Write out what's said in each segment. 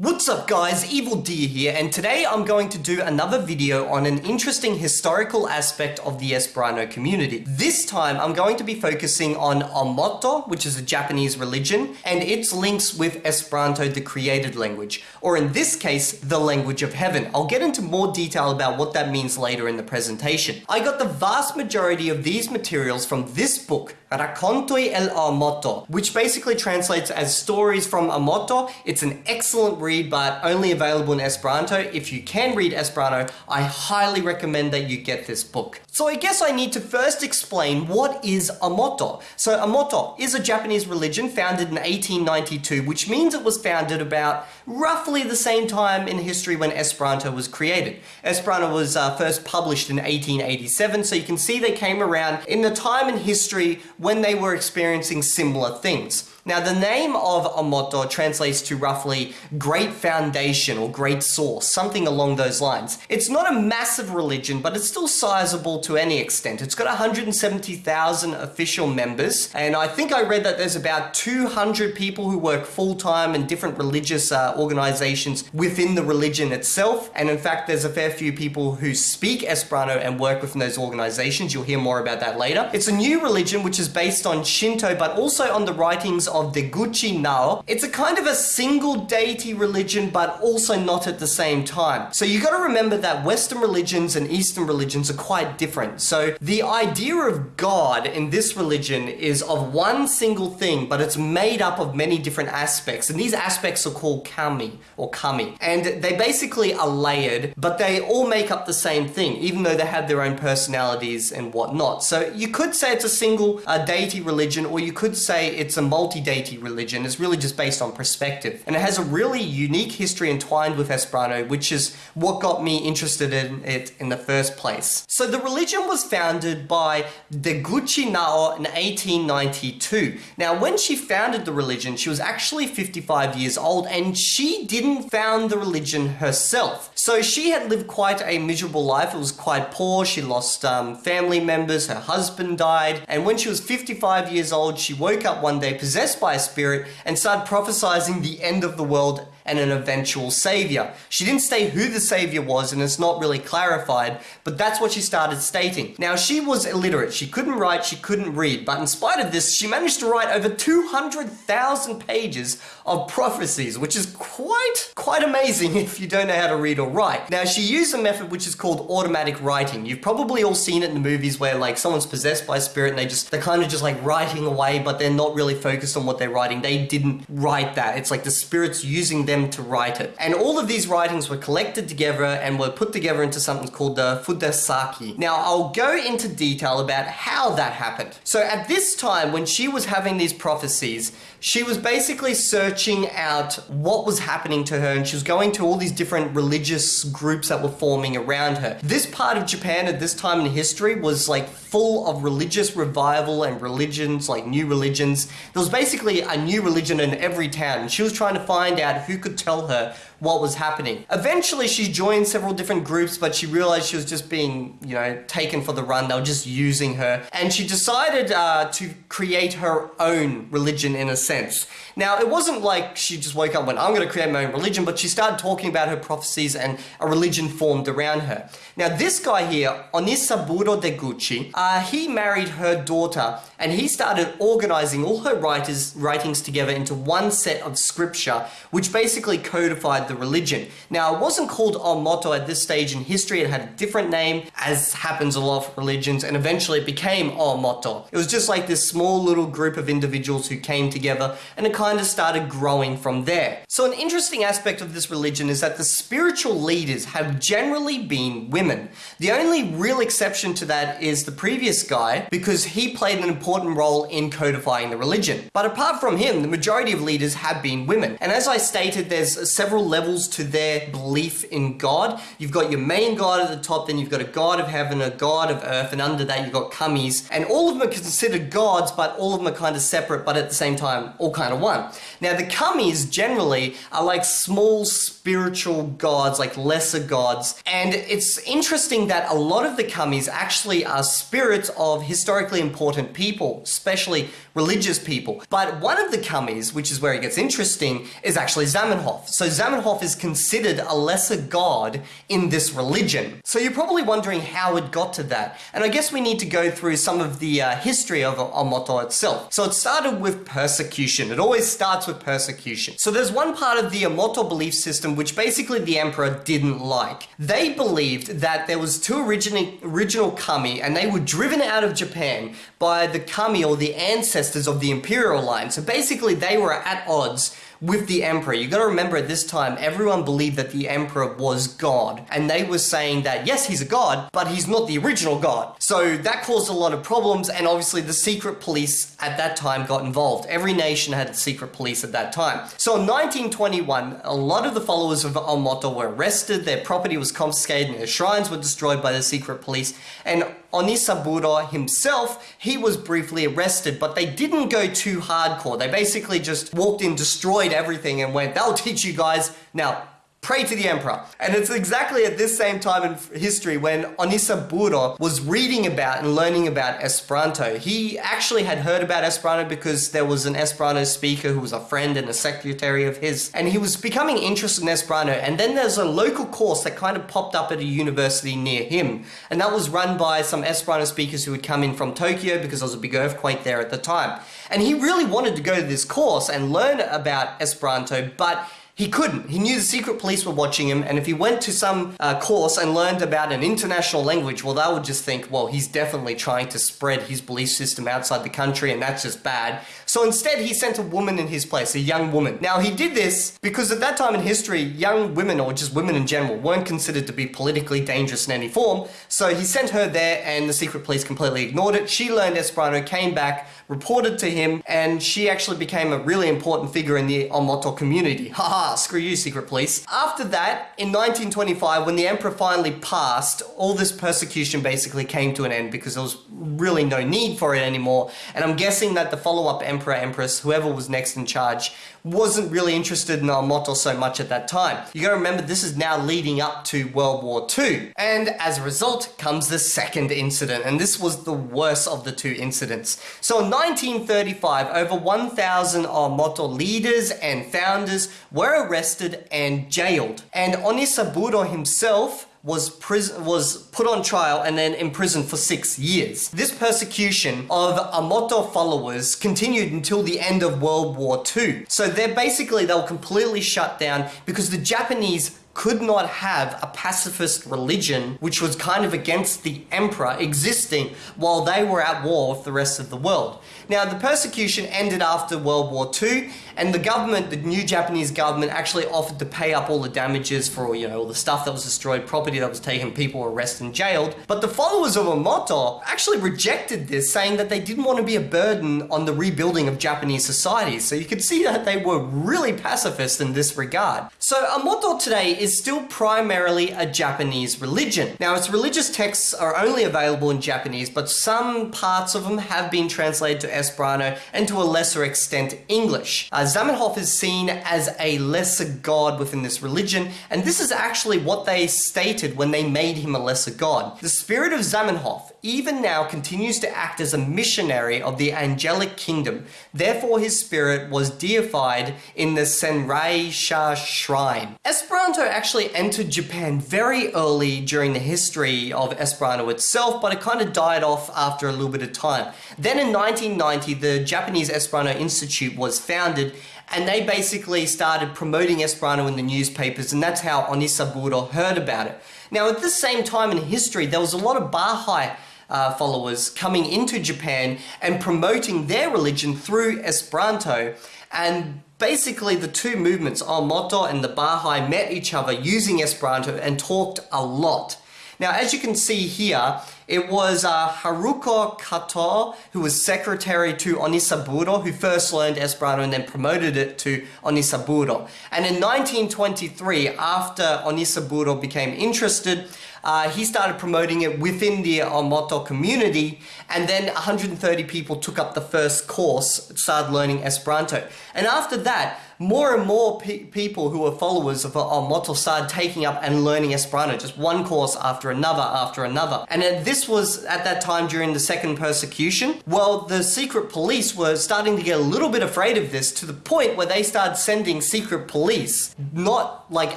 What's up guys, Evildea here, and today I'm going to do another video on an interesting historical aspect of the Esperanto community. This time I'm going to be focusing on Omoto, which is a Japanese religion, and its links with Esperanto, the created language, or in this case, the language of heaven. I'll get into more detail about what that means later in the presentation. I got the vast majority of these materials from this book, Rakontoj el Omoto, which basically translates as stories from Omoto. It's an excellent but only available in Esperanto. If you can read Esperanto, I highly recommend that you get this book. So I guess I need to first explain what is Omoto. So Omoto is a Japanese religion founded in 1892, which means it was founded about roughly the same time in history when Esperanto was created. Esperanto was uh, first published in 1887, so you can see they came around in the time in history when they were experiencing similar things. Now, the name of Omoto translates to roughly great foundation or great source, something along those lines. It's not a massive religion, but it's still sizable to any extent. It's got 170,000 official members, and I think I read that there's about 200 people who work full-time in different religious uh, organizations within the religion itself. And in fact, there's a fair few people who speak Esperanto and work within those organizations. You'll hear more about that later. It's a new religion which is based on Shinto, but also on the writings of Deguchi Nao. It's a kind of a single deity religion, but also not at the same time. So you got to remember that Western religions and Eastern religions are quite different. So the idea of God in this religion is of one single thing, but it's made up of many different aspects. And these aspects are called kami or kami. And they basically are layered, but they all make up the same thing, even though they have their own personalities and whatnot. So you could say it's a single uh, deity religion, or you could say it's a multi deity religion It's really just based on perspective. And it has a really unique history entwined with Esperanto, which is what got me interested in it in the first place. So the religion was founded by Deguchi Nao in 1892. Now, when she founded the religion, she was actually 55 years old and she didn't found the religion herself. So she had lived quite a miserable life. It was quite poor. She lost um, family members. Her husband died. And when she was 55 years old, she woke up one day possessed by a spirit and started prophesying the end of the world and an eventual savior. She didn't say who the savior was and it's not really clarified, but that's what she started stating. Now she was illiterate, she couldn't write, she couldn't read, but in spite of this, she managed to write over 200,000 pages of prophecies, which is quite, quite amazing if you don't know how to read or write. Now she used a method which is called automatic writing. You've probably all seen it in the movies where like someone's possessed by a spirit and they just, they're kind of just like writing away, but they're not really focused on what they're writing. They didn't write that. It's like the spirit's using them to write it. And all of these writings were collected together and were put together into something called the Fudesaki. Now, I'll go into detail about how that happened. So at this time, when she was having these prophecies, she was basically searching out what was happening to her and she was going to all these different religious groups that were forming around her. This part of Japan at this time in history was like full of religious revival and religions, like new religions. There was basically a new religion in every town and she was trying to find out who could tell her what was happening. Eventually she joined several different groups but she realized she was just being, you know, taken for the run. They were just using her and she decided uh, to create her own religion in a sense. Now, it wasn't like she just woke up and went, I'm going to create my own religion, but she started talking about her prophecies and a religion formed around her. Now, this guy here, Onisaburo Deguchi, uh, he married her daughter and he started organizing all her writers, writings together into one set of scripture, which basically codified the religion. Now, it wasn't called Omoto at this stage in history. It had a different name, as happens a lot of religions, and eventually it became Omoto. It was just like this small little group of individuals who came together and it kind of started growing from there. So an interesting aspect of this religion is that the spiritual leaders have generally been women. The only real exception to that is the previous guy because he played an important role in codifying the religion. But apart from him, the majority of leaders have been women. And as I stated, there's several levels to their belief in God. You've got your main God at the top, then you've got a God of heaven, a God of earth, and under that you've got kamis. And all of them are considered gods, but all of them are kind of separate, but at the same time, all kind of one. Now the kamis generally are like small spiritual gods, like lesser gods. And it's interesting that a lot of the kamis actually are spirits of historically important people, especially religious people. But one of the kamis, which is where it gets interesting, is actually Zamenhof. So Zamenhof is considered a lesser god in this religion. So you're probably wondering how it got to that. And I guess we need to go through some of the uh, history of Omoto itself. So it started with persecution. It always starts with persecution. So there's one part of the Omoto belief system which basically the emperor didn't like. They believed that there was two original, original kami and they were driven out of Japan by the kami or the ancestors of the imperial line. So basically they were at odds with the emperor. You gotta remember at this time, everyone believed that the emperor was God. And they were saying that, yes, he's a god, but he's not the original god. So that caused a lot of problems, and obviously the secret police at that time got involved. Every nation had a secret police at that time. So in 1921, a lot of the followers of Omoto were arrested, their property was confiscated, and their shrines were destroyed by the secret police. And Onisaburo himself, he was briefly arrested, but they didn't go too hardcore. They basically just walked in, destroyed everything and went, they'll teach you guys. Now, pray to the emperor. And it's exactly at this same time in history when Onisaburo was reading about and learning about Esperanto. He actually had heard about Esperanto because there was an Esperanto speaker who was a friend and a secretary of his. And he was becoming interested in Esperanto. And then there's a local course that kind of popped up at a university near him. And that was run by some Esperanto speakers who had come in from Tokyo because there was a big earthquake there at the time. And he really wanted to go to this course and learn about Esperanto, but he couldn't. He knew the secret police were watching him, and if he went to some uh, course and learned about an international language, well, they would just think, well, he's definitely trying to spread his belief system outside the country, and that's just bad. So instead, he sent a woman in his place, a young woman. Now, he did this because at that time in history, young women, or just women in general, weren't considered to be politically dangerous in any form. So he sent her there, and the secret police completely ignored it. She learned Esperanto, came back, reported to him, and she actually became a really important figure in the Omoto community. Haha, screw you, secret police. After that, in 1925, when the emperor finally passed, all this persecution basically came to an end because there was really no need for it anymore. And I'm guessing that the follow-up emperor, empress, whoever was next in charge, wasn't really interested in Omoto so much at that time. You gotta remember this is now leading up to World War II. And as a result comes the second incident, and this was the worst of the two incidents. So in 1935, over 1,000 Omoto leaders and founders were arrested and jailed. And Onisaburo himself was was put on trial and then imprisoned for six years. This persecution of Omoto followers continued until the end of World War II. So they're basically, they were completely shut down because the Japanese could not have a pacifist religion which was kind of against the emperor existing while they were at war with the rest of the world. Now, the persecution ended after World War II, and the government, the new Japanese government, actually offered to pay up all the damages for, you know, all the stuff that was destroyed, property that was taken, people were arrested and jailed. But the followers of Omoto actually rejected this, saying that they didn't want to be a burden on the rebuilding of Japanese society. So you could see that they were really pacifist in this regard. So Omoto today is still primarily a Japanese religion. Now, its religious texts are only available in Japanese, but some parts of them have been translated to Esperanto, and to a lesser extent English. Uh, Zamenhof is seen as a lesser god within this religion, and this is actually what they stated when they made him a lesser god. The spirit of Zamenhof even now continues to act as a missionary of the angelic kingdom, therefore his spirit was deified in the Senrai Sha shrine. Esperanto actually entered Japan very early during the history of Esperanto itself, but it kind of died off after a little bit of time. Then in 1990, 1990, the Japanese Esperanto Institute was founded and they basically started promoting Esperanto in the newspapers and that's how Onisaburo heard about it. Now at the same time in history, there was a lot of Baha'i uh, followers coming into Japan and promoting their religion through Esperanto and basically the two movements, Omoto and the Baha'i, met each other using Esperanto and talked a lot. Now, as you can see here, It was uh, Haruko Kato, who was secretary to Onisaburo, who first learned Esperanto and then promoted it to Onisaburo. And in 1923, after Onisaburo became interested, uh, he started promoting it within the Omoto community, and then 130 people took up the first course, started learning Esperanto. And after that, more and more pe people who were followers of Omoto started taking up and learning Esperanto, just one course after another after another. And this was at that time during the second persecution. Well, the secret police were starting to get a little bit afraid of this to the point where they started sending secret police, not like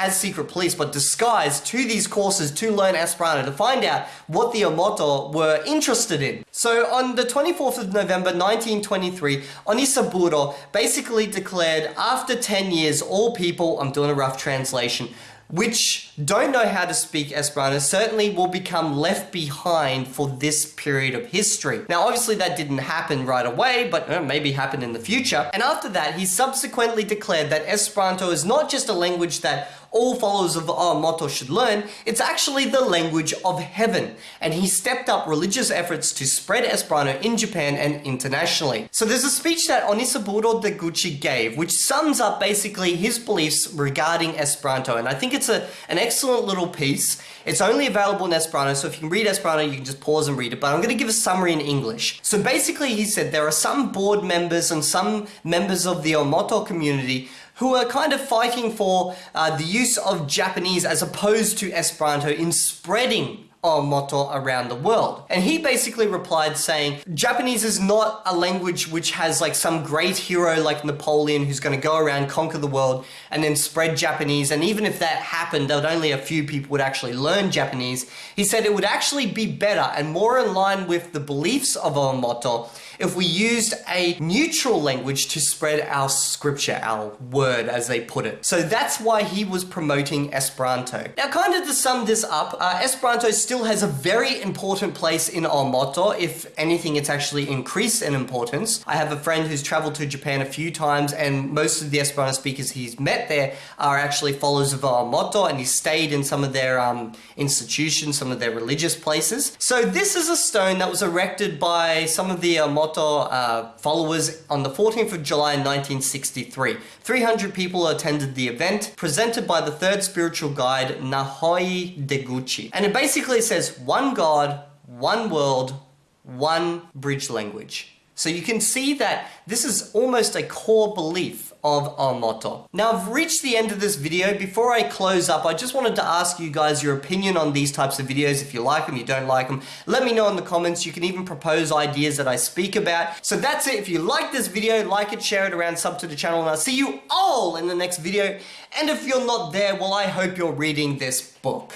as secret police, but disguised to these courses to learn Esperanto to find out what the Omoto were interested in. So on the 24th of November 1923, Onisaburo basically declared after 10 years, all people, I'm doing a rough translation, which don't know how to speak Esperanto certainly will become left behind for this period of history. Now obviously that didn't happen right away, but uh, maybe happen in the future. And after that, he subsequently declared that Esperanto is not just a language that all followers of Omoto should learn, it's actually the language of heaven. And he stepped up religious efforts to spread Esperanto in Japan and internationally. So there's a speech that Onisaburo Deguchi gave, which sums up basically his beliefs regarding Esperanto. And I think it's a, an excellent little piece. It's only available in Esperanto, so if you can read Esperanto, you can just pause and read it. But I'm going to give a summary in English. So basically, he said there are some board members and some members of the Omoto community who are kind of fighting for uh, the use of Japanese as opposed to Esperanto in spreading Omoto around the world. And he basically replied saying, Japanese is not a language which has like some great hero like Napoleon who's going to go around, conquer the world, and then spread Japanese. And even if that happened, that only a few people would actually learn Japanese. He said it would actually be better and more in line with the beliefs of Omoto if we used a neutral language to spread our scripture, our word as they put it. So that's why he was promoting Esperanto. Now kind of to sum this up, uh, Esperanto still has a very important place in Omoto. If anything, it's actually increased in importance. I have a friend who's traveled to Japan a few times and most of the Esperanto speakers he's met there are actually followers of Omoto and he stayed in some of their um, institutions, some of their religious places. So this is a stone that was erected by some of the Omoto uh, followers on the 14th of July 1963. 300 people attended the event, presented by the third spiritual guide, Naohi Deguchi. And it basically says, one God, one world, one bridge language. So you can see that this is almost a core belief of Omoto. Now I've reached the end of this video. Before I close up, I just wanted to ask you guys your opinion on these types of videos. If you like them, you don't like them, let me know in the comments. You can even propose ideas that I speak about. So that's it. If you like this video, like it, share it around, sub to the channel, and I'll see you all in the next video. And if you're not there, well, I hope you're reading this book.